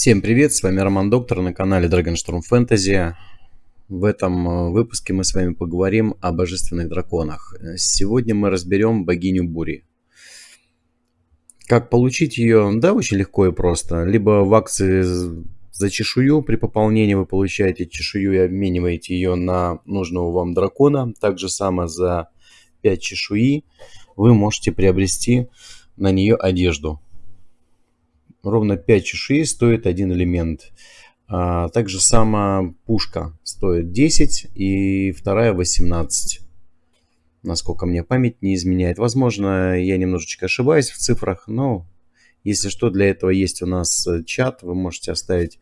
Всем привет, с вами Роман Доктор на канале Dragonstorm Fantasy. В этом э, выпуске мы с вами поговорим о божественных драконах. Сегодня мы разберем богиню бури. Как получить ее? Да, очень легко и просто. Либо в акции за чешую при пополнении вы получаете чешую и обмениваете ее на нужного вам дракона. Также само за 5 чешуи вы можете приобрести на нее одежду ровно 5 чешуи стоит один элемент. А, также сама пушка стоит 10 и вторая 18. Насколько мне память не изменяет. Возможно, я немножечко ошибаюсь в цифрах, но если что, для этого есть у нас чат. Вы можете оставить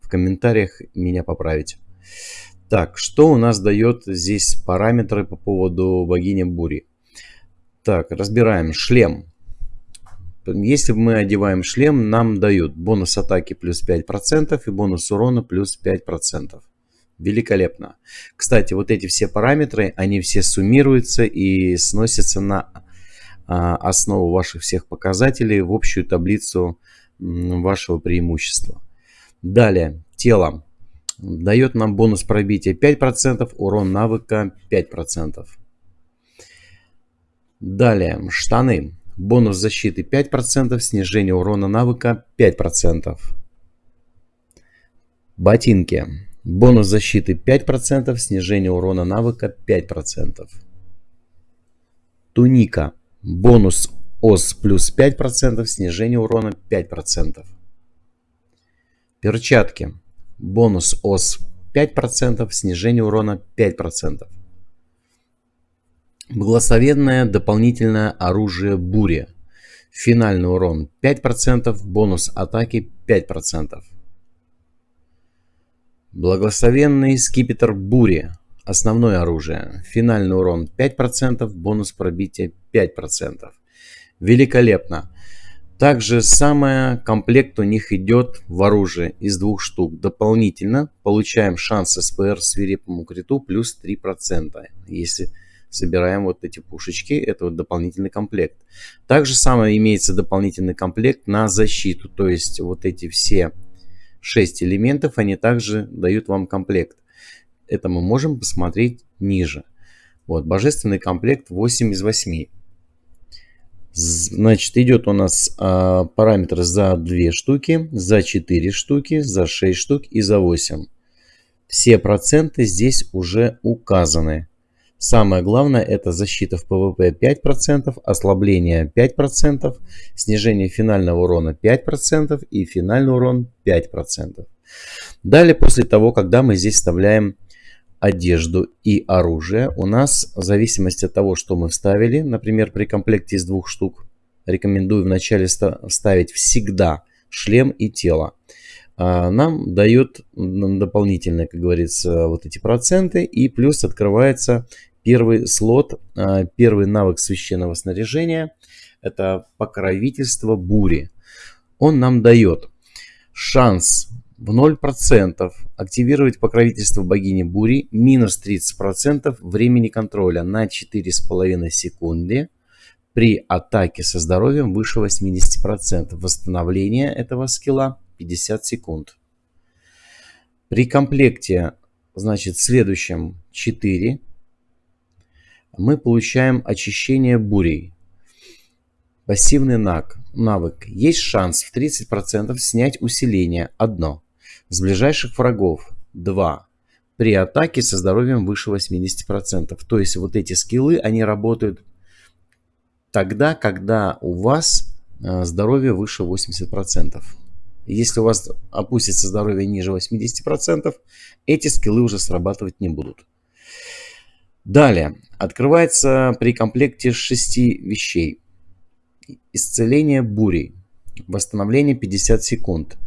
в комментариях, меня поправить. Так, что у нас дает здесь параметры по поводу богини бури? Так, разбираем. Шлем. Если мы одеваем шлем, нам дают бонус атаки плюс 5% и бонус урона плюс 5%. Великолепно. Кстати, вот эти все параметры, они все суммируются и сносятся на а, основу ваших всех показателей в общую таблицу вашего преимущества. Далее, тело. Дает нам бонус пробития 5%, урон навыка 5%. Далее, штаны. Бонус защиты 5%, снижение урона навыка 5%. Ботинки. Бонус защиты 5%, снижение урона навыка 5%. Туника. Бонус ОС плюс 5%, снижение урона 5%. Перчатки. Бонус ОС 5%, снижение урона 5%. Благословенное дополнительное оружие бури. Финальный урон 5%, бонус атаки 5%. Благословенный скипетр бури. Основное оружие. Финальный урон 5%, бонус пробития 5%. Великолепно. Также самое комплект у них идет в оружие из двух штук. Дополнительно получаем шанс СПР свирепому криту плюс 3%. Если собираем вот эти пушечки. Это вот дополнительный комплект. Также самое имеется дополнительный комплект на защиту. То есть вот эти все 6 элементов, они также дают вам комплект. Это мы можем посмотреть ниже. Вот, божественный комплект 8 из 8. Значит, идет у нас а, параметр за 2 штуки, за 4 штуки, за 6 штук и за 8. Все проценты здесь уже указаны. Самое главное это защита в ПВП 5%, ослабление 5%, снижение финального урона 5% и финальный урон 5%. Далее, после того, когда мы здесь вставляем одежду и оружие, у нас в зависимости от того, что мы вставили, например, при комплекте из двух штук, рекомендую вначале вставить всегда шлем и тело. А, нам дает дополнительные, как говорится, вот эти проценты. И плюс открывается первый слот, а, первый навык священного снаряжения. Это покровительство бури. Он нам дает шанс в 0% активировать покровительство богини бури минус 30% времени контроля на 4,5 секунды при атаке со здоровьем выше 80%. Восстановление этого скилла 50 секунд. При комплекте, значит, следующем 4 мы получаем очищение бурей. Пассивный навык. Есть шанс в 30% снять усиление 1. С ближайших врагов 2. При атаке со здоровьем выше 80%. То есть вот эти скиллы, они работают тогда, когда у вас э, здоровье выше 80%. Если у вас опустится здоровье ниже 80%, эти скиллы уже срабатывать не будут. Далее. Открывается при комплекте 6 вещей. Исцеление бурей. Восстановление 50 секунд.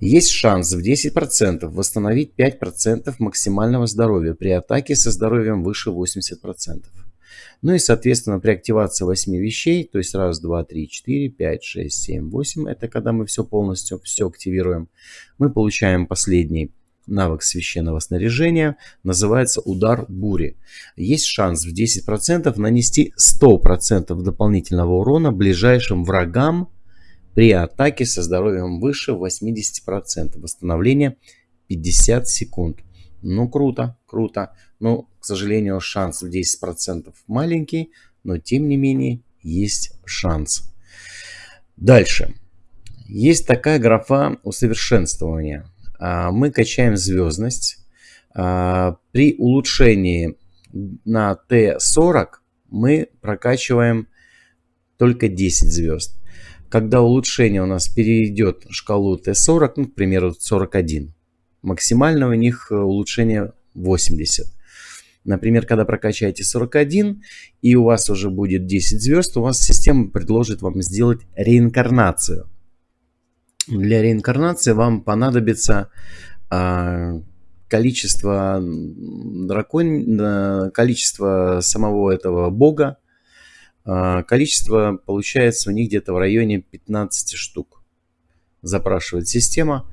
Есть шанс в 10% восстановить 5% максимального здоровья при атаке со здоровьем выше 80%. Ну и, соответственно, при активации 8 вещей, то есть раз, два, три, четыре, пять, шесть, семь, восемь, это когда мы все полностью все активируем, мы получаем последний навык священного снаряжения, называется удар бури. Есть шанс в 10% нанести 100% дополнительного урона ближайшим врагам при атаке со здоровьем выше 80%. Восстановление 50 секунд. Ну, круто, круто. Но, к сожалению, шанс в 10% маленький, но тем не менее есть шанс. Дальше. Есть такая графа усовершенствования. А, мы качаем звездность. А, при улучшении на Т40 мы прокачиваем только 10 звезд. Когда улучшение у нас перейдет шкалу Т40, ну, к примеру, 41, максимально у них э, улучшение 80. Например, когда прокачаете 41 и у вас уже будет 10 звезд, у вас система предложит вам сделать реинкарнацию. Для реинкарнации вам понадобится а, количество дракон, количество самого этого бога, а, количество получается у них где-то в районе 15 штук. Запрашивает система.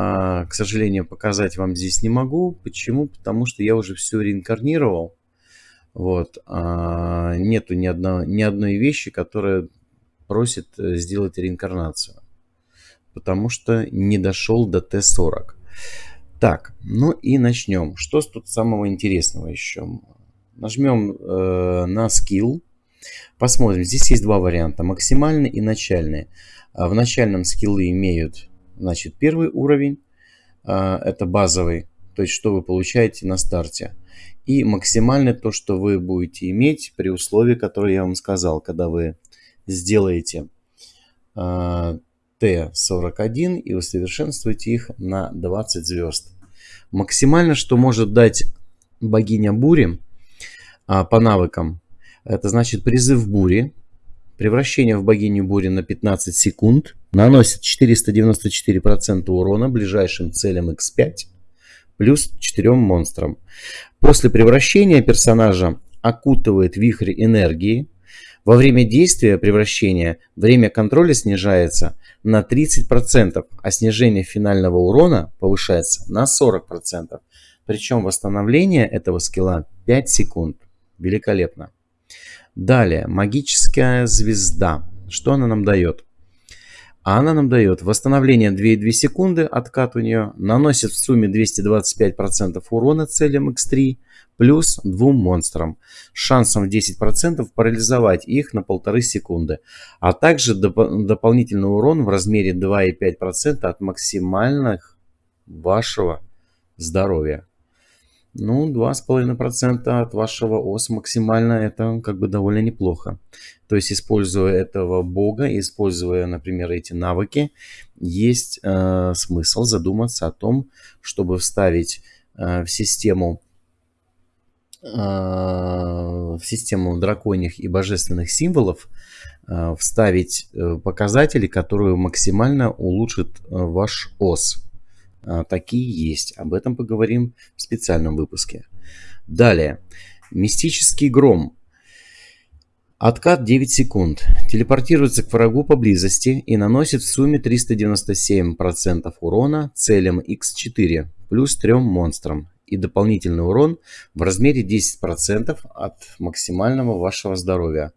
А, к сожалению, показать вам здесь не могу. Почему? Потому что я уже все реинкарнировал. Вот. А, нету ни, одно, ни одной вещи, которая просит э, сделать реинкарнацию. Потому что не дошел до Т-40. Так, ну и начнем. Что тут самого интересного еще? Нажмем э, на скилл. Посмотрим. Здесь есть два варианта. Максимальный и начальный. В начальном скиллы имеют Значит, первый уровень а, это базовый, то есть что вы получаете на старте. И максимально то, что вы будете иметь при условии, которое я вам сказал, когда вы сделаете а, Т41 и усовершенствуете их на 20 звезд. Максимально, что может дать богиня бури а, по навыкам, это значит призыв бури, Превращение в богиню бури на 15 секунд наносит 494% урона ближайшим целям X5 плюс 4 монстрам. После превращения персонажа окутывает вихрь энергии. Во время действия превращения время контроля снижается на 30%, а снижение финального урона повышается на 40%. Причем восстановление этого скилла 5 секунд. Великолепно. Далее, магическая звезда. Что она нам дает? А она нам дает восстановление 2,2 секунды, откат у нее, наносит в сумме 225% урона целям X3, плюс двум монстрам, шансом в 10% парализовать их на полторы секунды, а также доп дополнительный урон в размере 2,5% от максимальных вашего здоровья. Ну, 2,5% от вашего ОС максимально это как бы довольно неплохо. То есть, используя этого бога, используя, например, эти навыки, есть э, смысл задуматься о том, чтобы вставить э, в систему э, в систему драконьих и божественных символов э, вставить э, показатели, которые максимально улучшат э, ваш ОС. А, такие есть. Об этом поговорим в специальном выпуске. Далее. Мистический гром. Откат 9 секунд. Телепортируется к врагу поблизости и наносит в сумме 397% урона целям X4 плюс 3 монстрам и дополнительный урон в размере 10% от максимального вашего здоровья.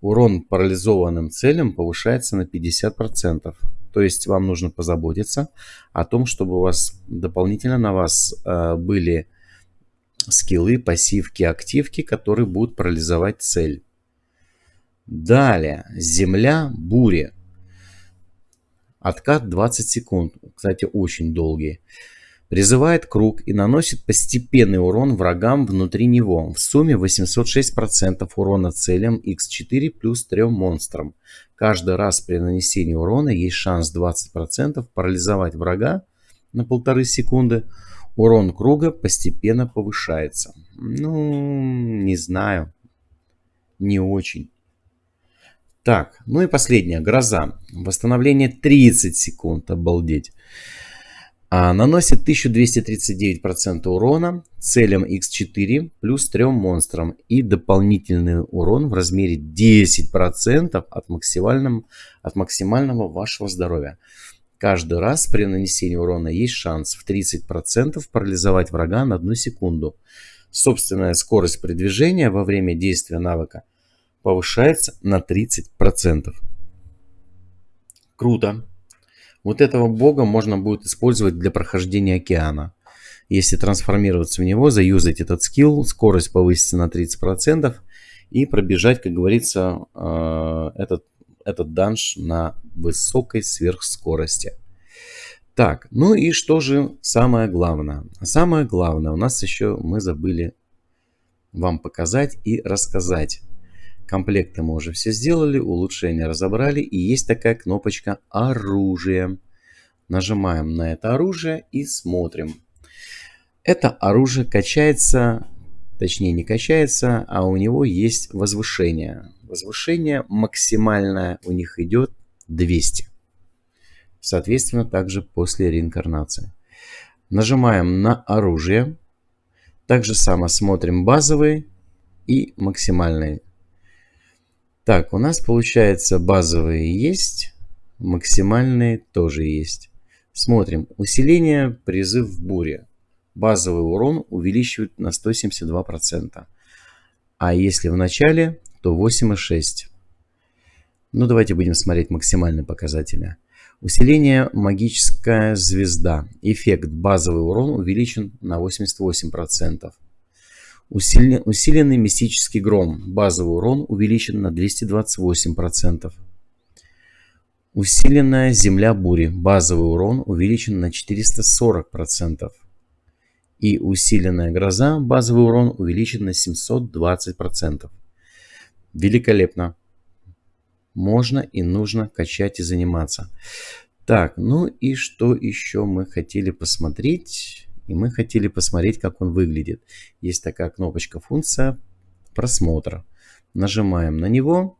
Урон парализованным целям повышается на 50%. То есть вам нужно позаботиться о том, чтобы у вас дополнительно на вас э, были скиллы, пассивки, активки, которые будут парализовать цель. Далее. Земля бури. Откат 20 секунд. Кстати, очень долгий. Призывает круг и наносит постепенный урон врагам внутри него. В сумме 806% урона целям x4 плюс 3 монстрам. Каждый раз при нанесении урона есть шанс 20% парализовать врага на полторы секунды. Урон круга постепенно повышается. Ну, не знаю. Не очень. Так, ну и последняя, гроза. Восстановление 30 секунд, обалдеть. А, наносит 1239% урона целям x4 плюс 3 монстрам и дополнительный урон в размере 10% от, максимального, от максимального вашего здоровья. Каждый раз при нанесении урона есть шанс в 30% парализовать врага на 1 секунду. Собственная скорость передвижения во время действия навыка повышается на 30%. Круто. Вот этого бога можно будет использовать для прохождения океана. Если трансформироваться в него, заюзать этот скилл, скорость повысится на 30% и пробежать, как говорится, э, этот, этот данж на высокой сверхскорости. Так, ну и что же самое главное? Самое главное у нас еще мы забыли вам показать и рассказать. Комплекты мы уже все сделали, улучшения разобрали. И есть такая кнопочка «Оружие». Нажимаем на это оружие и смотрим. Это оружие качается, точнее не качается, а у него есть возвышение. Возвышение максимальное у них идет 200. Соответственно, также после реинкарнации. Нажимаем на оружие. Также само смотрим базовый и максимальный так, у нас получается базовые есть, максимальные тоже есть. Смотрим. Усиление, призыв в буре. Базовый урон увеличивает на 172%. А если в начале, то 8,6. Ну, давайте будем смотреть максимальные показатели. Усиление магическая звезда. Эффект базовый урон увеличен на 88%. Усилен, усиленный мистический гром. Базовый урон увеличен на 228%. Усиленная земля бури. Базовый урон увеличен на 440%. И усиленная гроза. Базовый урон увеличен на 720%. Великолепно. Можно и нужно качать и заниматься. Так, ну и что еще мы хотели посмотреть? И мы хотели посмотреть, как он выглядит. Есть такая кнопочка функция просмотра. Нажимаем на него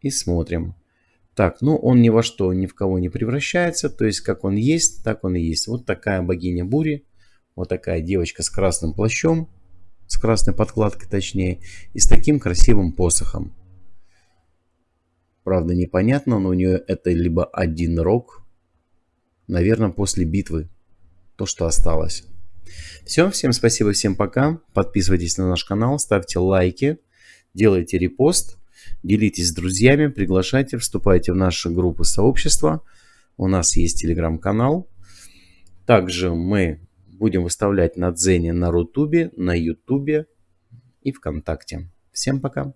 и смотрим. Так, ну он ни во что, ни в кого не превращается. То есть как он есть, так он и есть. Вот такая богиня бури. Вот такая девочка с красным плащом. С красной подкладкой точнее. И с таким красивым посохом. Правда непонятно, но у нее это либо один рог. Наверное, после битвы то, что осталось. Все, всем спасибо, всем пока. Подписывайтесь на наш канал, ставьте лайки, делайте репост, делитесь с друзьями, приглашайте, вступайте в наши группы сообщества. У нас есть телеграм-канал. Также мы будем выставлять на Дзене, на Рутубе, на Ютубе и ВКонтакте. Всем пока!